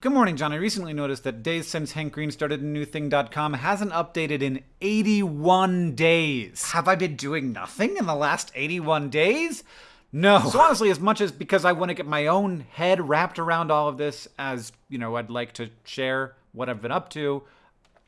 Good morning, John. I recently noticed that days since Hank Green started a new thing.com hasn't updated in 81 days. Have I been doing nothing in the last 81 days? No. So honestly, as much as because I want to get my own head wrapped around all of this as, you know, I'd like to share what I've been up to,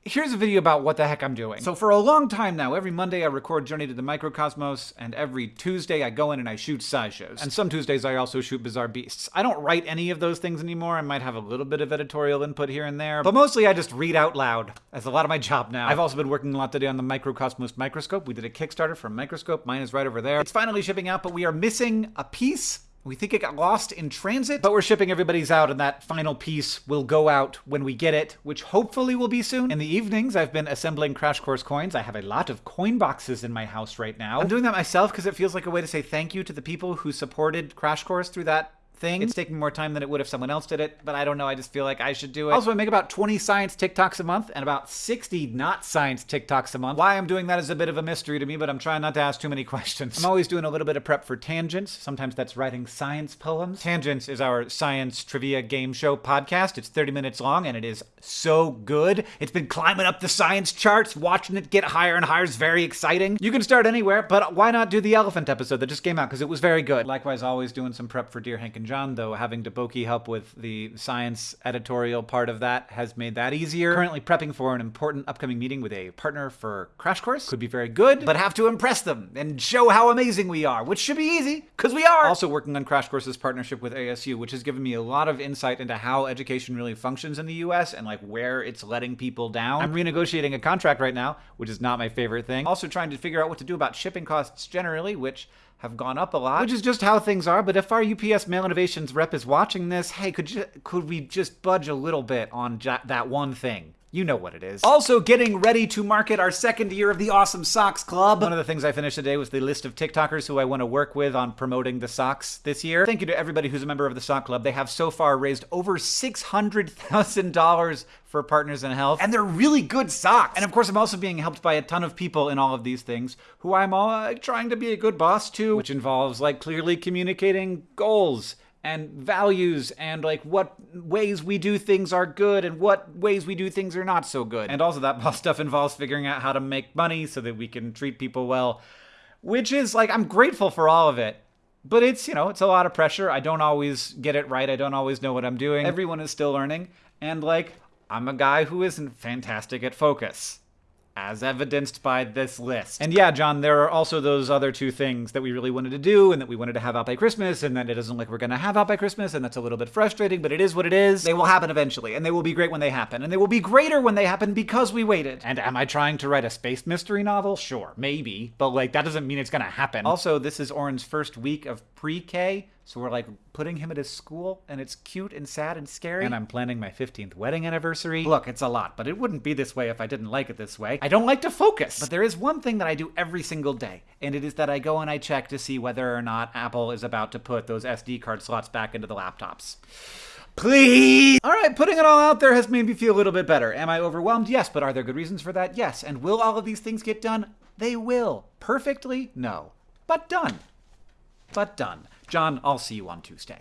Here's a video about what the heck I'm doing. So for a long time now, every Monday I record Journey to the Microcosmos, and every Tuesday I go in and I shoot SciShows. And some Tuesdays I also shoot Bizarre Beasts. I don't write any of those things anymore. I might have a little bit of editorial input here and there, but mostly I just read out loud. That's a lot of my job now. I've also been working a lot today on the Microcosmos microscope. We did a Kickstarter for a Microscope. Mine is right over there. It's finally shipping out, but we are missing a piece we think it got lost in transit, but we're shipping everybody's out, and that final piece will go out when we get it, which hopefully will be soon. In the evenings, I've been assembling Crash Course coins. I have a lot of coin boxes in my house right now. I'm doing that myself because it feels like a way to say thank you to the people who supported Crash Course through that thing. It's taking more time than it would if someone else did it, but I don't know. I just feel like I should do it. Also, I make about 20 science TikToks a month and about 60 not science TikToks a month. Why I'm doing that is a bit of a mystery to me, but I'm trying not to ask too many questions. I'm always doing a little bit of prep for Tangents. Sometimes that's writing science poems. Tangents is our science trivia game show podcast. It's 30 minutes long and it is so good. It's been climbing up the science charts. Watching it get higher and higher is very exciting. You can start anywhere, but why not do the elephant episode that just came out because it was very good. Likewise, always doing some prep for Dear Hank and John, though having Deboki help with the science editorial part of that has made that easier. Currently prepping for an important upcoming meeting with a partner for Crash Course. Could be very good, but have to impress them and show how amazing we are, which should be easy, because we are! Also working on Crash Course's partnership with ASU, which has given me a lot of insight into how education really functions in the US and like where it's letting people down. I'm renegotiating a contract right now, which is not my favorite thing. Also trying to figure out what to do about shipping costs generally, which have gone up a lot, which is just how things are. But if our UPS Mail Innovations rep is watching this, hey, could you could we just budge a little bit on that one thing? You know what it is. Also getting ready to market our second year of the Awesome Socks Club. One of the things I finished today was the list of TikTokers who I want to work with on promoting the socks this year. Thank you to everybody who's a member of the Sock Club. They have so far raised over $600,000 for Partners in Health, and they're really good socks. And of course, I'm also being helped by a ton of people in all of these things who I'm all uh, trying to be a good boss to, which involves like clearly communicating goals and values and like what ways we do things are good and what ways we do things are not so good. And also that boss stuff involves figuring out how to make money so that we can treat people well, which is like I'm grateful for all of it. But it's, you know, it's a lot of pressure. I don't always get it right. I don't always know what I'm doing. Everyone is still learning. And like I'm a guy who isn't fantastic at focus as evidenced by this list. And yeah, John, there are also those other two things that we really wanted to do and that we wanted to have out by Christmas and that it doesn't look like we're gonna have out by Christmas and that's a little bit frustrating, but it is what it is. They will happen eventually and they will be great when they happen and they will be greater when they happen because we waited. And am I trying to write a space mystery novel? Sure, maybe, but like that doesn't mean it's gonna happen. Also, this is Orin's first week of pre-K, so we're like putting him at his school, and it's cute and sad and scary. And I'm planning my 15th wedding anniversary. Look, it's a lot, but it wouldn't be this way if I didn't like it this way. I don't like to focus. But there is one thing that I do every single day, and it is that I go and I check to see whether or not Apple is about to put those SD card slots back into the laptops. Please! All right, putting it all out there has made me feel a little bit better. Am I overwhelmed? Yes, but are there good reasons for that? Yes. And will all of these things get done? They will. Perfectly? No. But done but done. John, I'll see you on Tuesday.